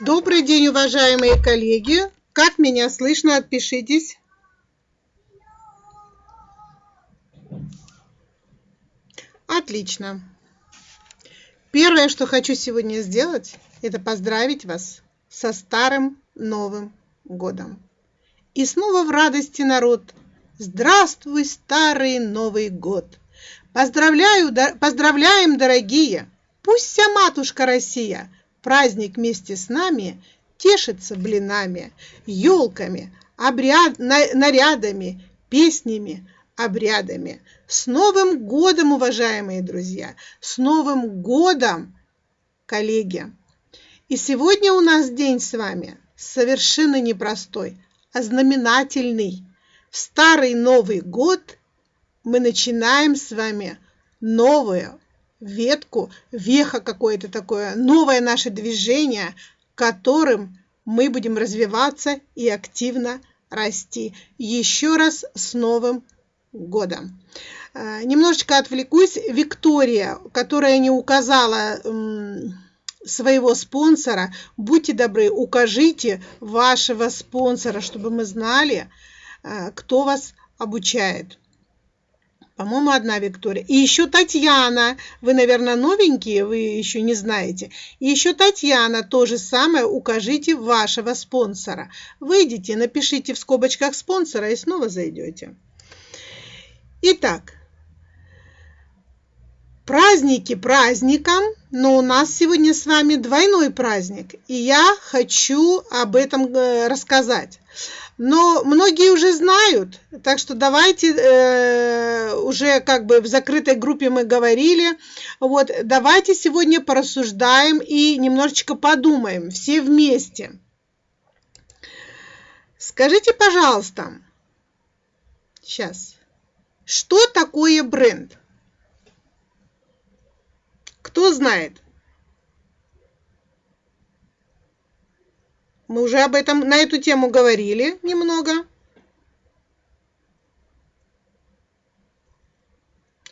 Добрый день, уважаемые коллеги. Как меня слышно? Отпишитесь. Отлично. Первое, что хочу сегодня сделать, это поздравить вас со старым Новым годом. И снова в радости народ. Здравствуй, старый Новый год! Поздравляю, поздравляем, дорогие! Пусть вся матушка Россия праздник вместе с нами тешится блинами, елками, обряд, нарядами, песнями, обрядами. С Новым годом, уважаемые друзья! С Новым годом, коллеги! И сегодня у нас день с вами совершенно непростой, а знаменательный. В Старый Новый год мы начинаем с вами новую ветку, веха какое-то такое, новое наше движение, которым мы будем развиваться и активно расти. Еще раз с Новым годом! А, немножечко отвлекусь. Виктория, которая не указала своего спонсора, будьте добры, укажите вашего спонсора, чтобы мы знали, а, кто вас обучает. По-моему, одна Виктория. И еще Татьяна. Вы, наверное, новенькие, вы еще не знаете. И еще Татьяна, то же самое, укажите вашего спонсора. Выйдите, напишите в скобочках спонсора и снова зайдете. Итак, праздники праздником, но у нас сегодня с вами двойной праздник. И я хочу об этом э, рассказать. Но многие уже знают, так что давайте э, уже как бы в закрытой группе мы говорили, вот давайте сегодня порассуждаем и немножечко подумаем все вместе. Скажите, пожалуйста, сейчас, что такое бренд? Кто знает? Мы уже об этом, на эту тему говорили немного.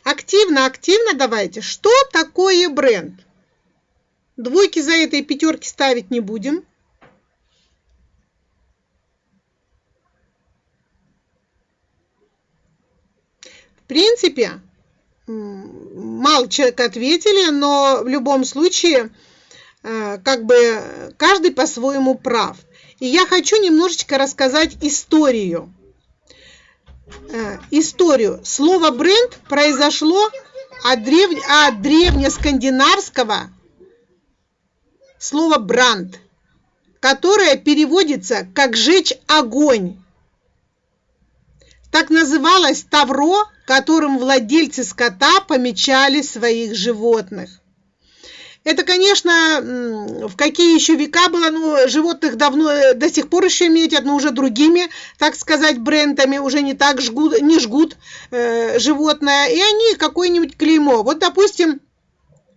Активно, активно давайте. Что такое бренд? Двойки за этой пятерки ставить не будем. В принципе, мало человек ответили, но в любом случае как бы каждый по-своему прав. И я хочу немножечко рассказать историю. Э, историю. Слово бренд произошло от, древ... от древнескандинавского слова бранд, которое переводится как «жечь огонь». Так называлось тавро, которым владельцы скота помечали своих животных. Это, конечно, в какие еще века было, ну, животных давно, э, до сих пор еще метят, но уже другими, так сказать, брендами, уже не так жгут, не жгут э, животное, и они какое-нибудь клеймо. Вот, допустим,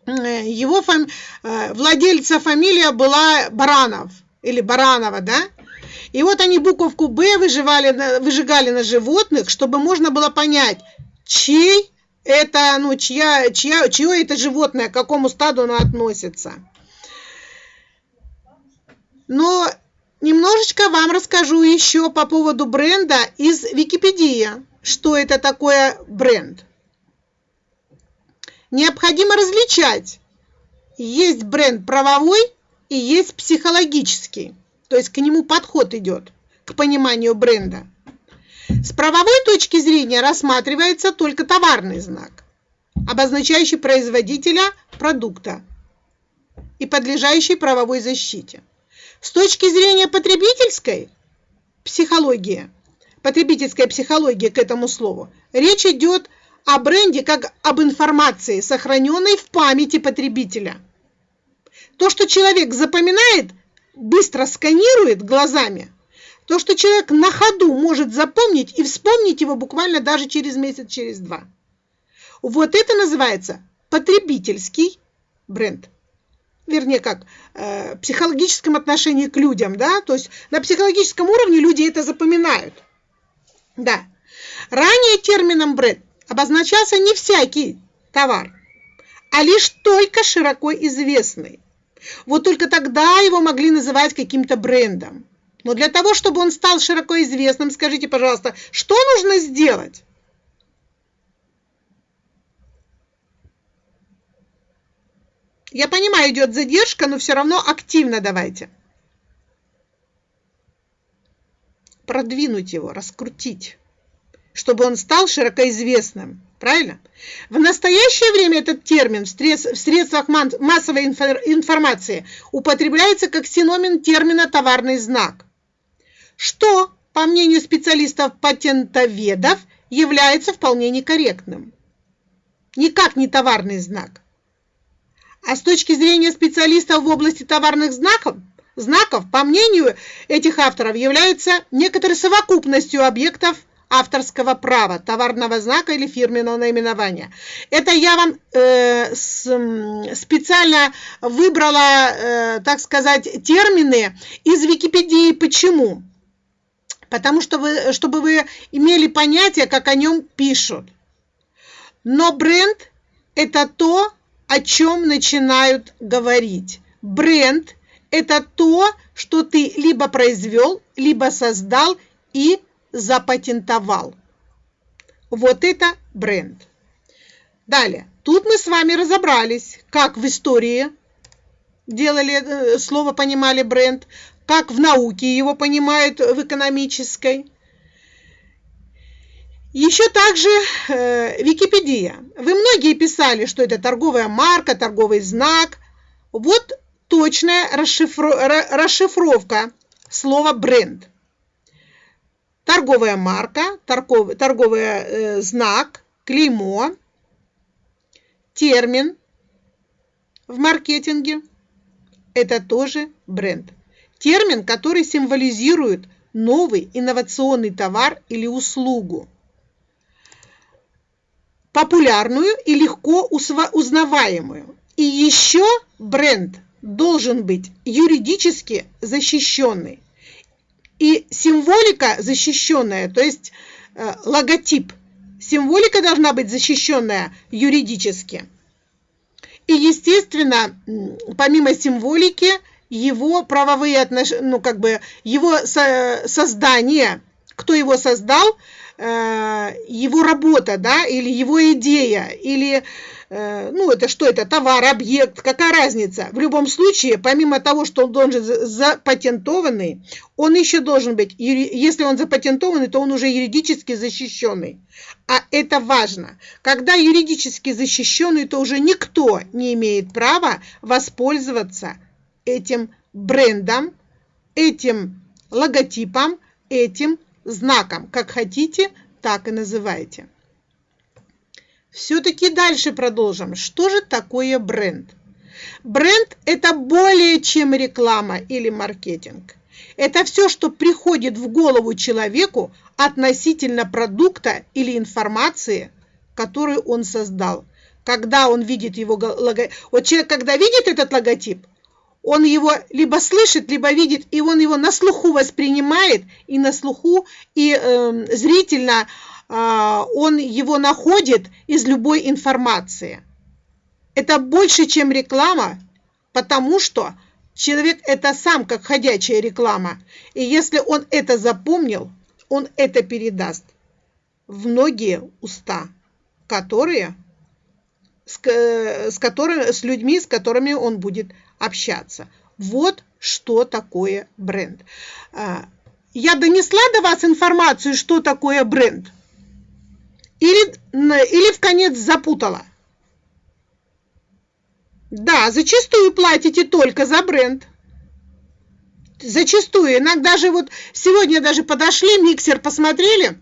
э, его фам... Э, владельца фамилия была Баранов, или Баранова, да? И вот они буковку «Б» выживали, выжигали на животных, чтобы можно было понять, чей это, ну, чья, чья, чье это животное, к какому стаду оно относится. Но немножечко вам расскажу еще по поводу бренда из Википедии. Что это такое бренд? Необходимо различать. Есть бренд правовой и есть психологический. То есть к нему подход идет, к пониманию бренда. С правовой точки зрения рассматривается только товарный знак, обозначающий производителя продукта и подлежащий правовой защите. С точки зрения потребительской психологии, потребительская психология к этому слову, речь идет о бренде как об информации, сохраненной в памяти потребителя. То, что человек запоминает, быстро сканирует глазами – то, что человек на ходу может запомнить и вспомнить его буквально даже через месяц, через два. Вот это называется потребительский бренд. Вернее, как э, психологическом отношении к людям, да, то есть на психологическом уровне люди это запоминают. Да. Ранее термином бренд обозначался не всякий товар, а лишь только широко известный. Вот только тогда его могли называть каким-то брендом. Но для того, чтобы он стал широко известным, скажите, пожалуйста, что нужно сделать? Я понимаю, идет задержка, но все равно активно давайте. Продвинуть его, раскрутить, чтобы он стал широко известным. Правильно? В настоящее время этот термин в средствах массовой информации употребляется как синоним термина «товарный знак», что, по мнению специалистов-патентоведов, является вполне некорректным. Никак не товарный знак. А с точки зрения специалистов в области товарных знаков, знаков, по мнению этих авторов, является некоторой совокупностью объектов авторского права, товарного знака или фирменного наименования. Это я вам э, с, специально выбрала, э, так сказать, термины из Википедии. Почему? Потому что вы, чтобы вы имели понятие, как о нем пишут. Но бренд – это то, о чем начинают говорить. Бренд – это то, что ты либо произвел, либо создал и запатентовал. Вот это бренд. Далее. Тут мы с вами разобрались, как в истории делали э, слово, понимали бренд, как в науке его понимают в экономической. Еще также э, Википедия. Вы многие писали, что это торговая марка, торговый знак. Вот точная расшифро расшифровка слова бренд. Торговая марка, торгов, торговый э, знак, клеймо, термин в маркетинге. Это тоже бренд. Термин, который символизирует новый инновационный товар или услугу популярную и легко узнаваемую. И еще бренд должен быть юридически защищенный. И символика защищенная, то есть э, логотип, символика должна быть защищенная юридически. И, естественно, помимо символики, его правовые отношения, ну, как бы, его со создание, кто его создал, Э, его работа, да, или его идея, или, э, ну, это что это, товар, объект, какая разница? В любом случае, помимо того, что он должен запатентованный, он еще должен быть, если он запатентованный, то он уже юридически защищенный. А это важно. Когда юридически защищенный, то уже никто не имеет права воспользоваться этим брендом, этим логотипом, этим знаком. Как хотите, так и называйте. Все-таки дальше продолжим. Что же такое бренд? Бренд – это более чем реклама или маркетинг. Это все, что приходит в голову человеку относительно продукта или информации, которую он создал. Когда он видит его логотип. Вот человек, когда видит этот логотип, он его либо слышит, либо видит, и он его на слуху воспринимает, и на слуху, и э, зрительно э, он его находит из любой информации. Это больше, чем реклама, потому что человек это сам как ходячая реклама. И если он это запомнил, он это передаст в многие уста, которые с, с, которыми, с людьми, с которыми он будет общаться. Вот что такое бренд. А, я донесла до вас информацию, что такое бренд? Или, или в конец запутала? Да, зачастую платите только за бренд. Зачастую. Иногда же вот сегодня даже подошли, миксер посмотрели.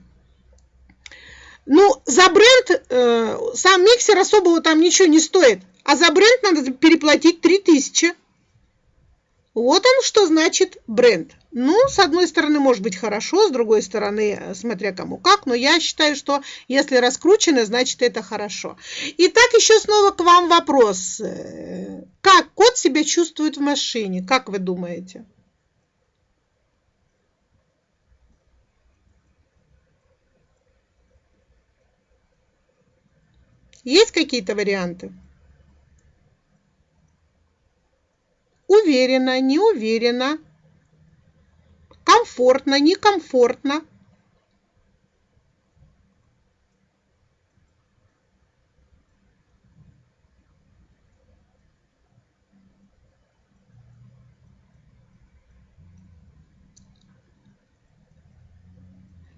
Ну, за бренд э, сам миксер особого там ничего не стоит. А за бренд надо переплатить 3000. Вот он что значит бренд. Ну, с одной стороны, может быть хорошо, с другой стороны, смотря кому как, но я считаю, что если раскручено, значит это хорошо. Итак, еще снова к вам вопрос. Как кот себя чувствует в машине? Как вы думаете? Есть какие-то варианты? Уверенно, неуверенно, комфортно, некомфортно.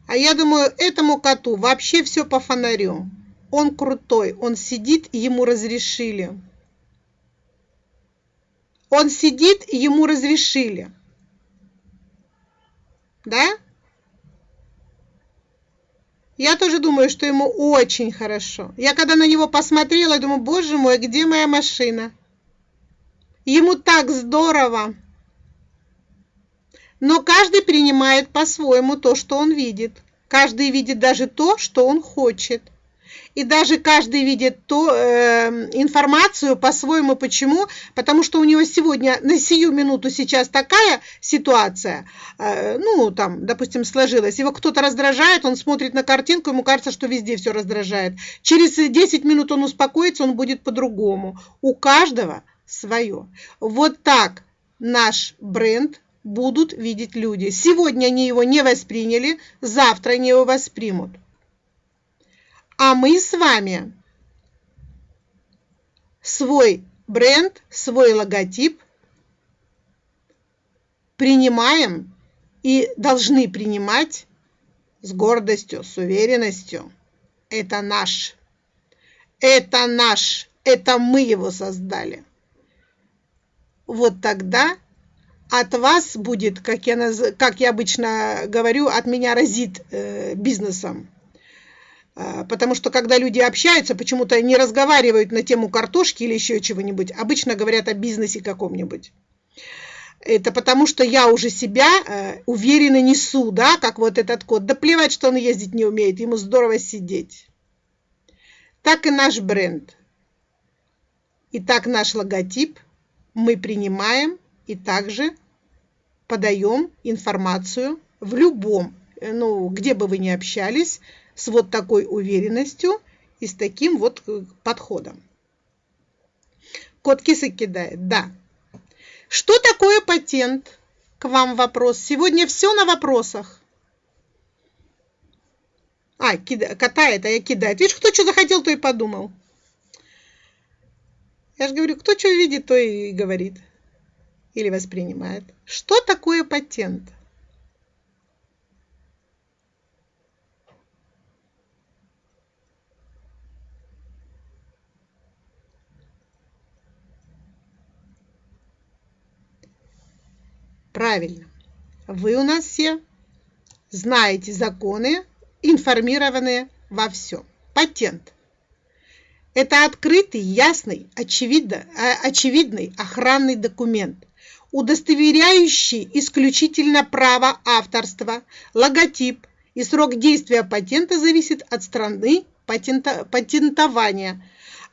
А я думаю, этому коту вообще все по фонарю. Он крутой, он сидит, ему разрешили. Он сидит, ему разрешили. Да? Я тоже думаю, что ему очень хорошо. Я когда на него посмотрела, думаю, боже мой, где моя машина? Ему так здорово. Но каждый принимает по-своему то, что он видит. Каждый видит даже то, что он хочет. И даже каждый видит ту э, информацию по-своему. Почему? Потому что у него сегодня, на сию минуту сейчас такая ситуация, э, ну, там, допустим, сложилась. Его кто-то раздражает, он смотрит на картинку, ему кажется, что везде все раздражает. Через 10 минут он успокоится, он будет по-другому. У каждого свое. Вот так наш бренд будут видеть люди. Сегодня они его не восприняли, завтра они его воспримут. А мы с вами свой бренд, свой логотип принимаем и должны принимать с гордостью, с уверенностью. Это наш. Это наш. Это мы его создали. Вот тогда от вас будет, как я, наз... как я обычно говорю, от меня разит э, бизнесом. А, потому что когда люди общаются, почему-то не разговаривают на тему картошки или еще чего-нибудь, обычно говорят о бизнесе каком-нибудь. Это потому что я уже себя э, уверенно несу, да, как вот этот кот. Да плевать, что он ездить не умеет, ему здорово сидеть. Так и наш бренд. И так наш логотип мы принимаем и также подаем информацию в любом, э, ну, где бы вы ни общались, с вот такой уверенностью и с таким вот э, подходом. Кот кисы кидает, да. Что такое патент? К вам вопрос. Сегодня все на вопросах. А, кида, катает, а я кидает. Видишь, кто что захотел, то и подумал. Я же говорю, кто что видит, то и говорит или воспринимает. Что такое патент? Правильно. Вы у нас все знаете законы, информированные во всем. Патент. Это открытый, ясный, очевидно, а, очевидный охранный документ, удостоверяющий исключительно право авторства, логотип и срок действия патента зависит от страны патента, патентования,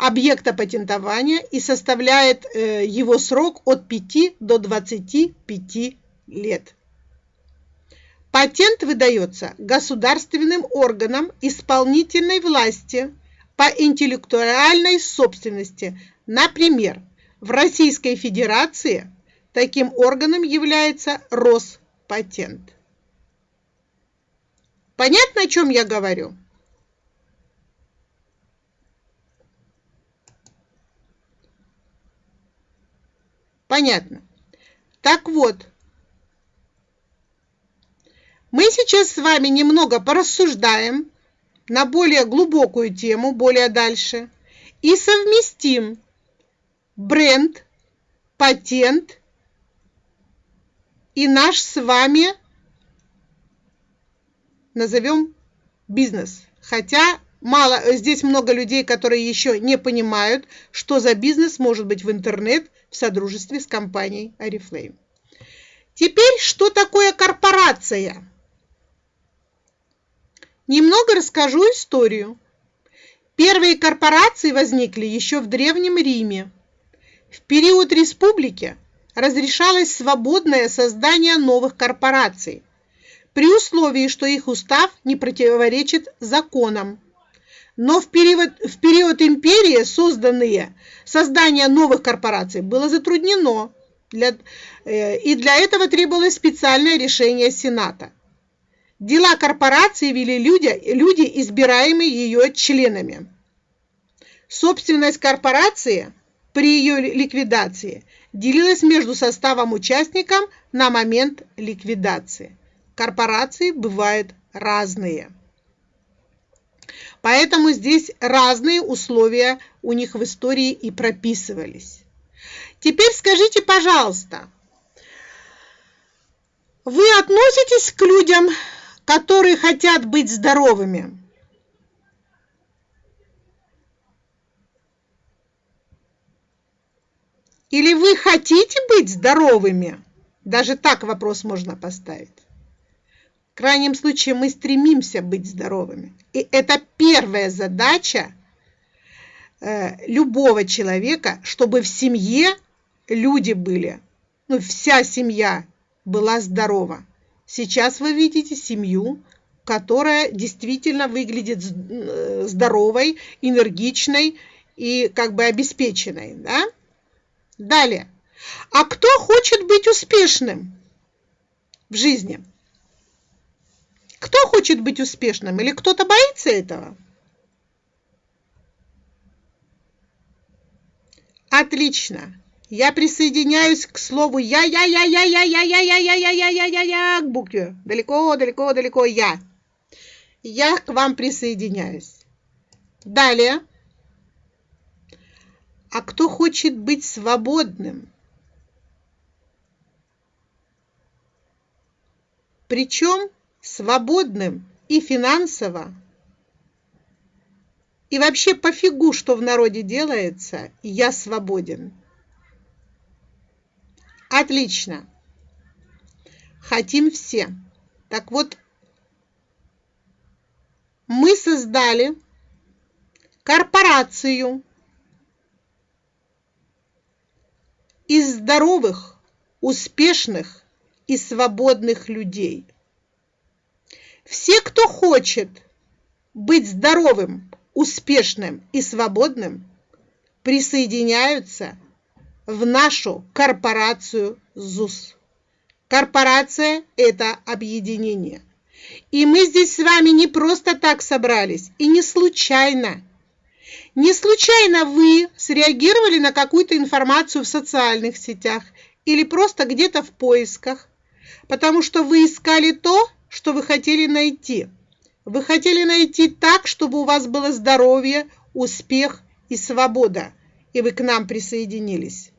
объекта патентования и составляет э, его срок от 5 до 25 лет. Патент выдается государственным органам исполнительной власти по интеллектуальной собственности. Например, в Российской Федерации – Таким органом является Роспатент. Понятно, о чем я говорю? Понятно. Так вот, мы сейчас с вами немного порассуждаем на более глубокую тему, более дальше, и совместим бренд, патент и наш с вами назовем бизнес. Хотя мало, здесь много людей, которые еще не понимают, что за бизнес может быть в интернет в содружестве с компанией Oriflame. Теперь, что такое корпорация? Немного расскажу историю. Первые корпорации возникли еще в Древнем Риме. В период республики разрешалось свободное создание новых корпораций, при условии, что их устав не противоречит законам. Но в период, в период империи созданные создание новых корпораций было затруднено. Для, э, и для этого требовалось специальное решение Сената. Дела корпорации вели люди, люди избираемые ее членами. Собственность корпорации при ее ликвидации делилась между составом участников на момент ликвидации. Корпорации бывают разные. Поэтому здесь разные условия у них в истории и прописывались. Теперь скажите, пожалуйста, вы относитесь к людям, которые хотят быть здоровыми? Или вы хотите быть здоровыми? Даже так вопрос можно поставить. В крайнем случае мы стремимся быть здоровыми. И это первая задача э, любого человека, чтобы в семье люди были, ну, вся семья была здорова. Сейчас вы видите семью, которая действительно выглядит э, здоровой, энергичной и как бы обеспеченной. Да? Далее. А кто хочет быть успешным в жизни? Кто хочет быть успешным? Или кто-то боится этого? Отлично. Я присоединяюсь к слову я, я, я, я, я, я, я, я, я, я, я, я, я, я, к букве. Далеко, далеко, далеко я. Я к вам присоединяюсь. Далее. А кто хочет быть свободным? Причем свободным и финансово, и вообще пофигу, что в народе делается, я свободен. Отлично. Хотим все. Так вот, мы создали корпорацию из здоровых, успешных и свободных людей. Все, кто хочет быть здоровым, успешным и свободным, присоединяются в нашу корпорацию ЗУС. Корпорация – это объединение. И мы здесь с вами не просто так собрались, и не случайно. Не случайно вы среагировали на какую-то информацию в социальных сетях или просто где-то в поисках, потому что вы искали то, что вы хотели найти. Вы хотели найти так, чтобы у вас было здоровье, успех и свобода, и вы к нам присоединились.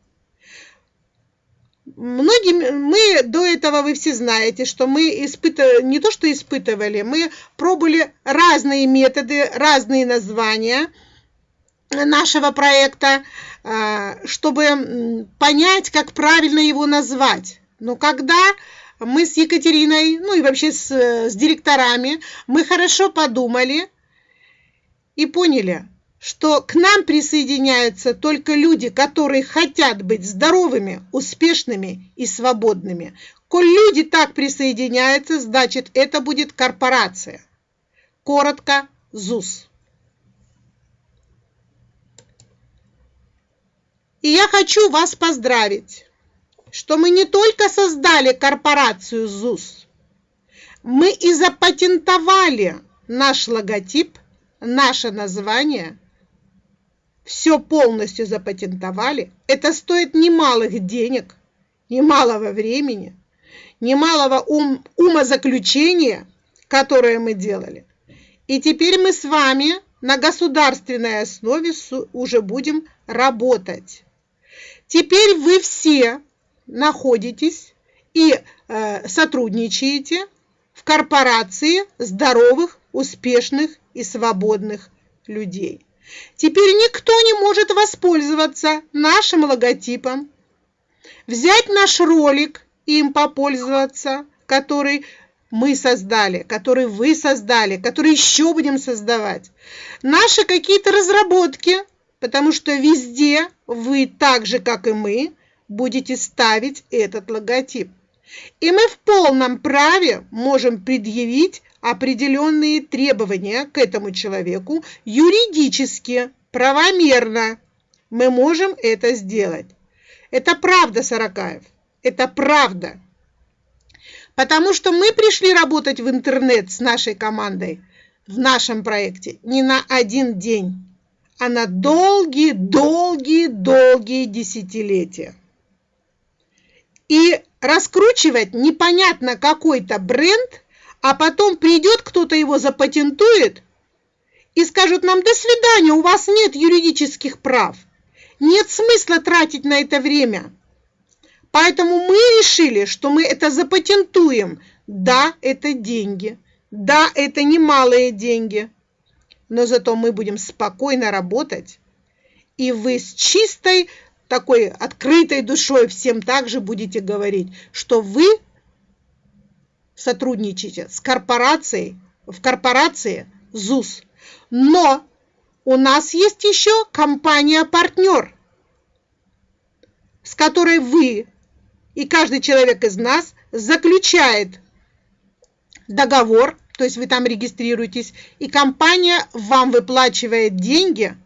Многие, мы до этого, вы все знаете, что мы испытывали, не то что испытывали, мы пробовали разные методы, разные названия нашего проекта, а, чтобы понять, как правильно его назвать. Но когда мы с Екатериной, ну и вообще с, с директорами, мы хорошо подумали и поняли, что к нам присоединяются только люди, которые хотят быть здоровыми, успешными и свободными. Коль люди так присоединяются, значит это будет корпорация. Коротко ЗУС. И я хочу вас поздравить, что мы не только создали корпорацию ЗУС, мы и запатентовали наш логотип, наше название – все полностью запатентовали, это стоит немалых денег, немалого времени, немалого ум, умозаключения, которое мы делали. И теперь мы с вами на государственной основе уже будем работать. Теперь вы все находитесь и э, сотрудничаете в корпорации здоровых, успешных и свободных людей. Теперь никто не может воспользоваться нашим логотипом, взять наш ролик и им попользоваться, который мы создали, который вы создали, который еще будем создавать. Наши какие-то разработки, потому что везде вы так же, как и мы, будете ставить этот логотип. И мы в полном праве можем предъявить определенные требования к этому человеку юридически, правомерно. Мы можем это сделать. Это правда, Сорокаев. Это правда. Потому что мы пришли работать в интернет с нашей командой в нашем проекте не на один день, а на долгие, долгие, долгие десятилетия. И раскручивать непонятно какой-то бренд, а потом придет кто-то его запатентует и скажут нам «до свидания, у вас нет юридических прав». Нет смысла тратить на это время. Поэтому мы решили, что мы это запатентуем. Да, это деньги. Да, это немалые деньги. Но зато мы будем спокойно работать. И вы с чистой такой открытой душой всем также будете говорить, что вы сотрудничаете с корпорацией, в корпорации ЗУС. Но у нас есть еще компания-партнер, с которой вы и каждый человек из нас заключает договор, то есть вы там регистрируетесь, и компания вам выплачивает деньги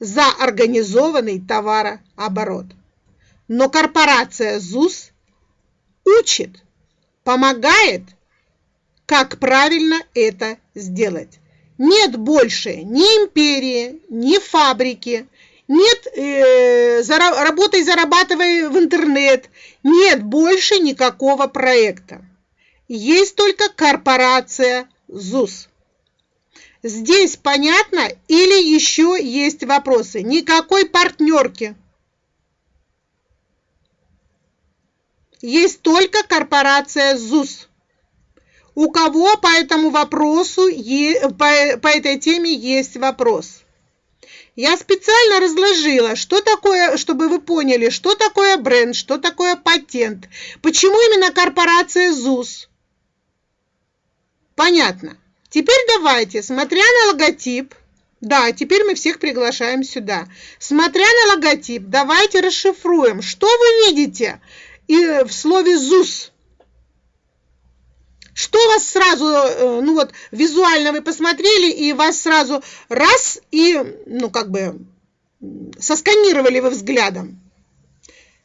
за организованный товарооборот. Но корпорация ЗУС учит, помогает, как правильно это сделать. Нет больше ни империи, ни фабрики, нет э, зара работай, зарабатывай в интернет, нет больше никакого проекта. Есть только корпорация ЗУС. Здесь понятно или еще есть вопросы? Никакой партнерки. Есть только корпорация ЗУС. У кого по этому вопросу, по, этой теме есть вопрос? Я специально разложила, что такое, чтобы вы поняли, что такое бренд, что такое патент, почему именно корпорация ЗУС. Понятно. Теперь давайте, смотря на логотип, да, теперь мы всех приглашаем сюда. Смотря на логотип, давайте расшифруем, что вы видите и в слове ЗУС. Что вас сразу, э, ну вот, визуально вы посмотрели, и вас сразу раз, и, ну, как бы, сосканировали вы взглядом.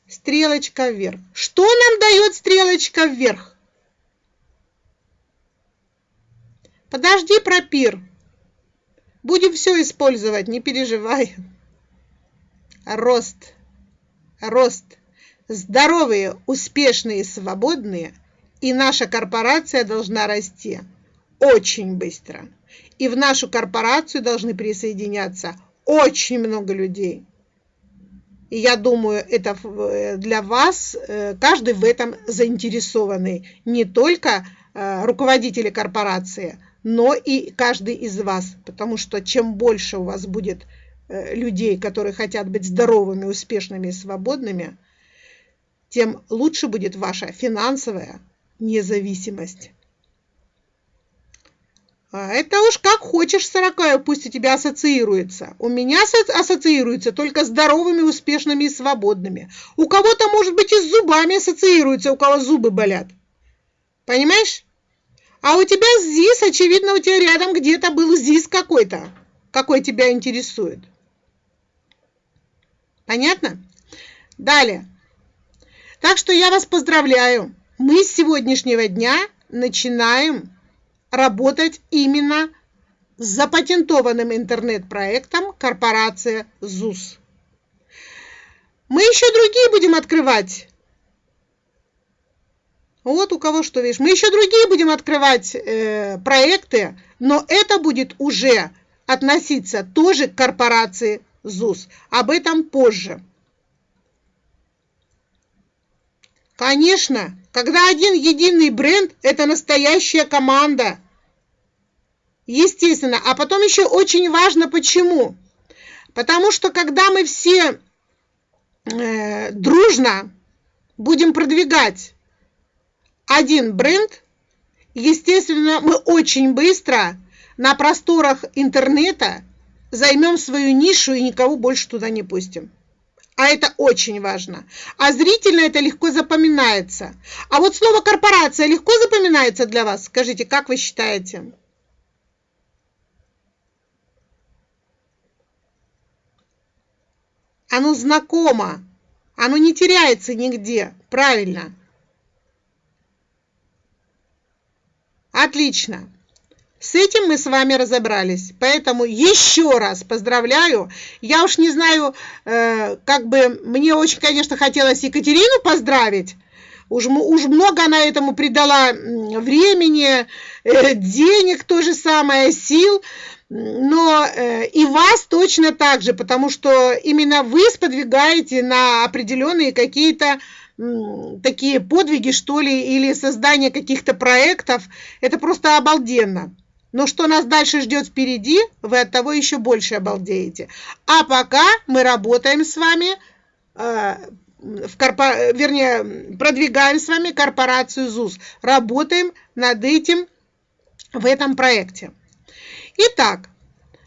Стрелочка вверх. Что нам дает стрелочка вверх? Подожди, пропир. Будем все использовать, не переживай. Рост. Рост. Здоровые, успешные, свободные. И наша корпорация должна расти очень быстро. И в нашу корпорацию должны присоединяться очень много людей. И я думаю, это э, для вас, э, каждый в этом заинтересованный. Не только э, руководители корпорации, но и каждый из вас, потому что чем больше у вас будет э, людей, которые хотят быть здоровыми, успешными и свободными, тем лучше будет ваша финансовая независимость. А это уж как хочешь, сорокая, пусть у тебя ассоциируется. У меня ассоциируется только здоровыми, успешными и свободными. У кого-то, может быть, и с зубами ассоциируется, у кого зубы болят. Понимаешь? А у тебя ЗИС, очевидно, у тебя рядом где-то был ЗИС какой-то, какой тебя интересует. Понятно? Далее. Так что я вас поздравляю. Мы с сегодняшнего дня начинаем работать именно с запатентованным интернет-проектом корпорация ЗУС. Мы еще другие будем открывать вот у кого что, видишь. Мы еще другие будем открывать э, проекты, но это будет уже относиться тоже к корпорации ЗУС. Об этом позже. Конечно, когда один единый бренд, это настоящая команда. Естественно. А потом еще очень важно почему. Потому что когда мы все э, дружно будем продвигать один бренд, естественно, мы очень быстро на просторах интернета займем свою нишу и никого больше туда не пустим. А это очень важно. А зрительно это легко запоминается. А вот слово корпорация легко запоминается для вас? Скажите, как вы считаете? Оно знакомо. Оно не теряется нигде. Правильно. Отлично. С этим мы с вами разобрались. Поэтому еще раз поздравляю. Я уж не знаю, э, как бы мне очень, конечно, хотелось Екатерину поздравить. Уж, уж много она этому придала времени, э, денег то же самое, сил. Но э, и вас точно так же, потому что именно вы сподвигаете на определенные какие-то такие подвиги, что ли, или создание каких-то проектов. Это просто обалденно. Но что нас дальше ждет впереди, вы от того еще больше обалдеете. А пока мы работаем с вами, э, в корпо... вернее, продвигаем с вами корпорацию ЗУС. Работаем над этим в этом проекте. Итак,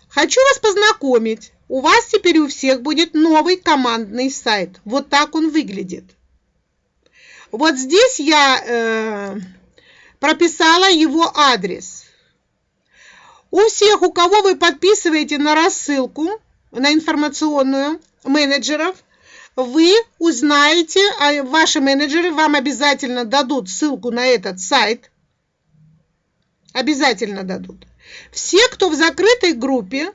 хочу вас познакомить. У вас теперь у всех будет новый командный сайт. Вот так он выглядит. Вот здесь я э, прописала его адрес. У всех, у кого вы подписываете на рассылку, на информационную менеджеров, вы узнаете, а ваши менеджеры вам обязательно дадут ссылку на этот сайт. Обязательно дадут. Все, кто в закрытой группе,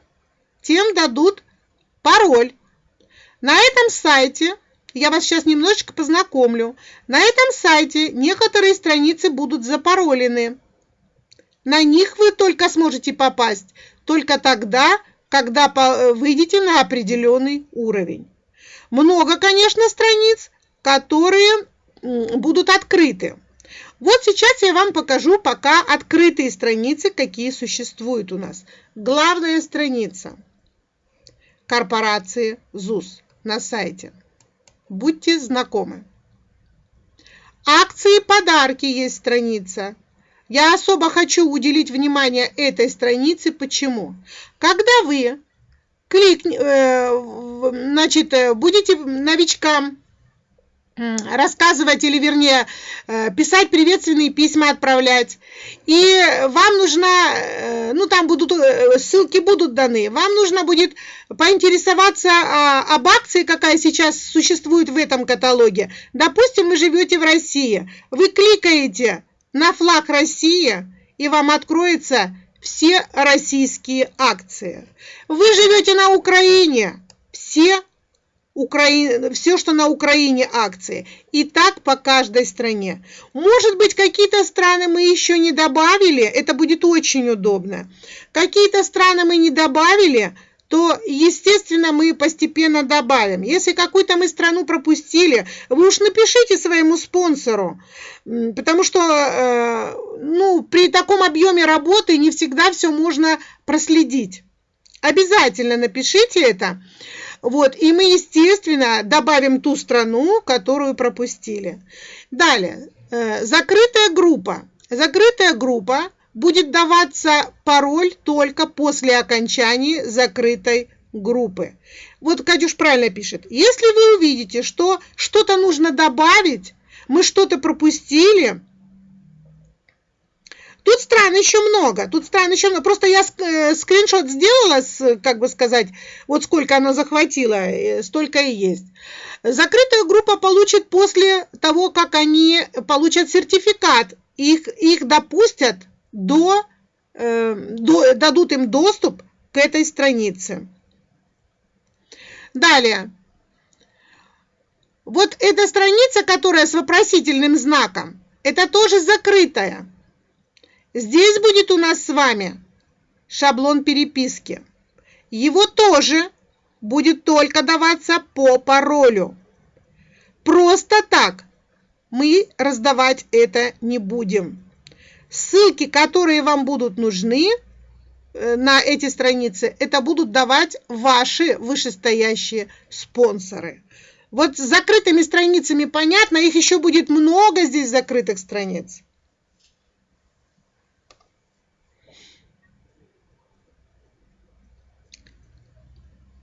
тем дадут пароль. На этом сайте, я вас сейчас немножечко познакомлю, на этом сайте некоторые страницы будут запаролены. На них вы только сможете попасть только тогда, когда выйдете на определенный уровень. Много, конечно, страниц, которые будут открыты. Вот сейчас я вам покажу пока открытые страницы, какие существуют у нас. Главная страница корпорации ЗУС на сайте. Будьте знакомы. Акции подарки есть страница. Я особо хочу уделить внимание этой странице. Почему? Когда вы клик, э, значит, э, будете новичкам рассказывать или, вернее, э, писать приветственные письма, отправлять. И вам нужна, ну там будут, ссылки будут даны, вам нужно будет поинтересоваться а, об акции, какая сейчас существует в этом каталоге. Допустим, вы живете в России, вы кликаете на флаг России, и вам откроются все российские акции. Вы живете на Украине, все, Укра... все, что на Украине акции. И так по каждой стране. Может быть, какие-то страны мы еще не добавили, это будет очень удобно. Какие-то страны мы не добавили – то, естественно, мы постепенно добавим. Если какую-то мы страну пропустили, вы уж напишите своему спонсору, потому что э, ну, при таком объеме работы не всегда все можно проследить. Обязательно напишите это. Вот, и мы, естественно, добавим ту страну, которую пропустили. Далее, э, закрытая группа. Закрытая группа будет даваться пароль только после окончания закрытой группы. Вот Катюш правильно пишет. Если вы увидите, что что-то нужно добавить, мы что-то пропустили, Тут стран еще много, тут стран еще много. Просто я э, скриншот сделала, как бы сказать, вот сколько она захватила, э, столько и есть. Закрытая группа получит после того, как они получат сертификат, их, их допустят до, э, до, дадут им доступ к этой странице. Далее. Вот эта страница, которая с вопросительным знаком, это тоже закрытая. Здесь будет у нас с вами шаблон переписки. Его тоже будет только даваться по паролю. Просто так мы раздавать это не будем. Ссылки, которые вам будут нужны э, на эти страницы, это будут давать ваши вышестоящие спонсоры. Вот с закрытыми страницами понятно, их еще будет много здесь закрытых страниц.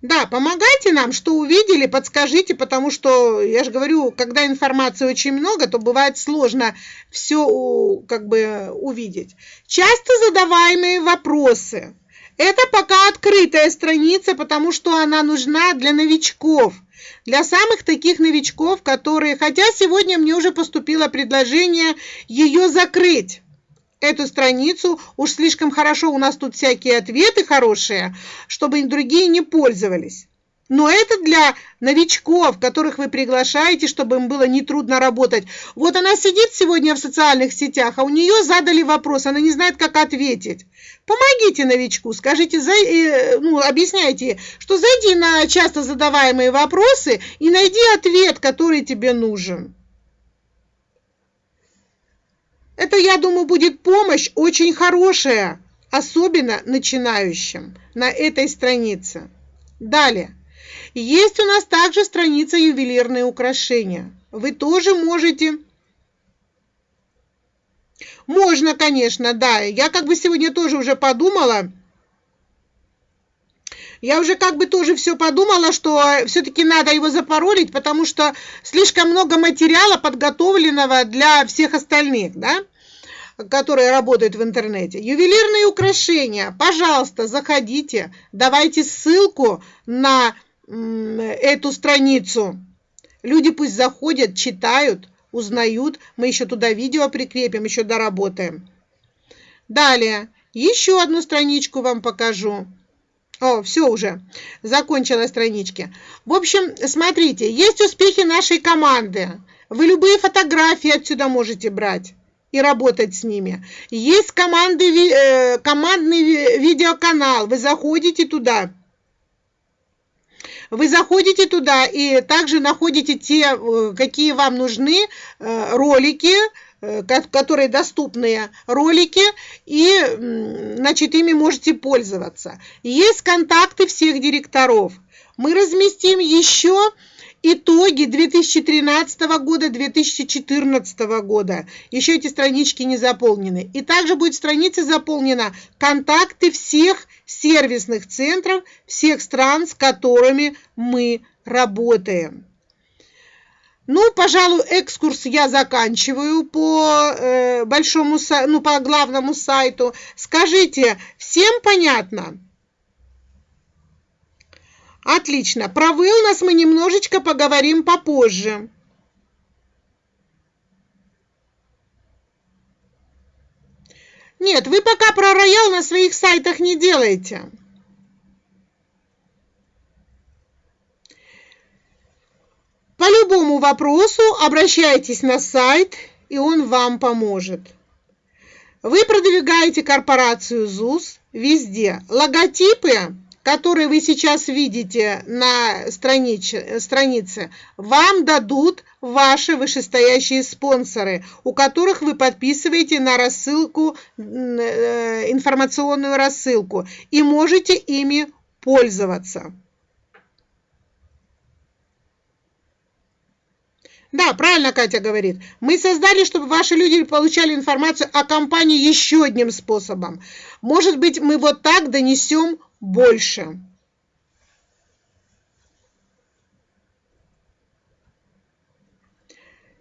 Да, помогайте нам, что увидели, подскажите, потому что, я же говорю, когда информации очень много, то бывает сложно все как бы увидеть. Часто задаваемые вопросы. Это пока открытая страница, потому что она нужна для новичков. Для самых таких новичков, которые... Хотя сегодня мне уже поступило предложение ее закрыть эту страницу. Уж слишком хорошо у нас тут всякие ответы хорошие, чтобы другие не пользовались. Но это для новичков, которых вы приглашаете, чтобы им было нетрудно работать. Вот она сидит сегодня в социальных сетях, а у нее задали вопрос, она не знает, как ответить. Помогите новичку, скажите, э, ну, объясняйте, что зайди на часто задаваемые вопросы и найди ответ, который тебе нужен. Это, я думаю, будет помощь очень хорошая, особенно начинающим на этой странице. Далее. Есть у нас также страница ювелирные украшения. Вы тоже можете... Можно, конечно, да. Я как бы сегодня тоже уже подумала, я уже как бы тоже все подумала, что все-таки надо его запаролить, потому что слишком много материала подготовленного для всех остальных, да, которые работают в интернете. Ювелирные украшения, пожалуйста, заходите, давайте ссылку на эту страницу. Люди пусть заходят, читают, узнают. Мы еще туда видео прикрепим, еще доработаем. Далее, еще одну страничку вам покажу. О, все уже, закончила странички. В общем, смотрите, есть успехи нашей команды. Вы любые фотографии отсюда можете брать и работать с ними. Есть команды, э, командный видеоканал, вы заходите туда, вы заходите туда и также находите те, э, какие вам нужны э, ролики, которые доступные ролики, и значит, ими можете пользоваться. Есть контакты всех директоров. Мы разместим еще итоги 2013 года, 2014 года. Еще эти странички не заполнены. И также будет страница заполнена контакты всех сервисных центров всех стран, с которыми мы работаем. Ну, пожалуй, экскурс я заканчиваю по э, большому, ну, по главному сайту. Скажите, всем понятно? Отлично. Про wellness мы немножечко поговорим попозже. Нет, вы пока про роял на своих сайтах не делаете. По любому вопросу обращайтесь на сайт, и он вам поможет. Вы продвигаете корпорацию ЗУС везде. Логотипы которые вы сейчас видите на странице, странице, вам дадут ваши вышестоящие спонсоры, у которых вы подписываете на рассылку, э, информационную рассылку, и можете ими пользоваться. Да, правильно Катя говорит. Мы создали, чтобы ваши люди получали информацию о компании еще одним способом. Может быть, мы вот так донесем больше.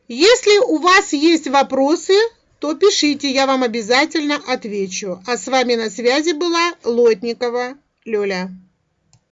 Если у вас есть вопросы, то пишите, я вам обязательно отвечу. А с вами на связи была Лотникова Лёля.